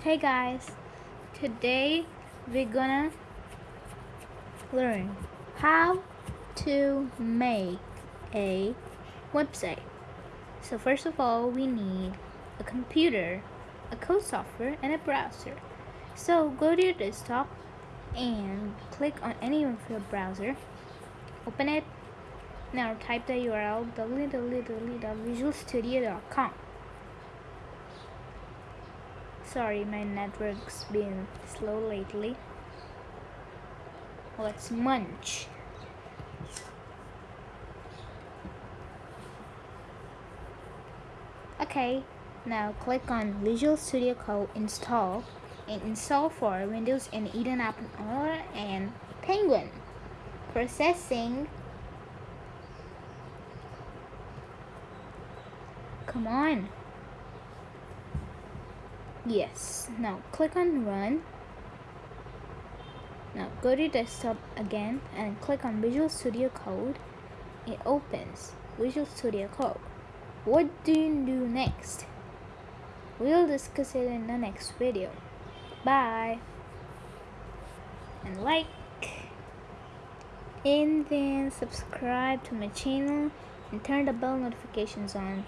Hey guys, today we're gonna learn how to make a website. So first of all, we need a computer, a code software, and a browser. So go to your desktop and click on any of your browser. Open it. Now type the URL www.visualstudio.com. Sorry, my network's been slow lately. Let's munch. Okay, now click on Visual Studio Code install and install for Windows and Eden App and Penguin. Processing. Come on. Yes. Now click on run. Now go to desktop again and click on Visual Studio Code. It opens Visual Studio Code. What do you do next? We'll discuss it in the next video. Bye. And like and then subscribe to my channel and turn the bell notifications on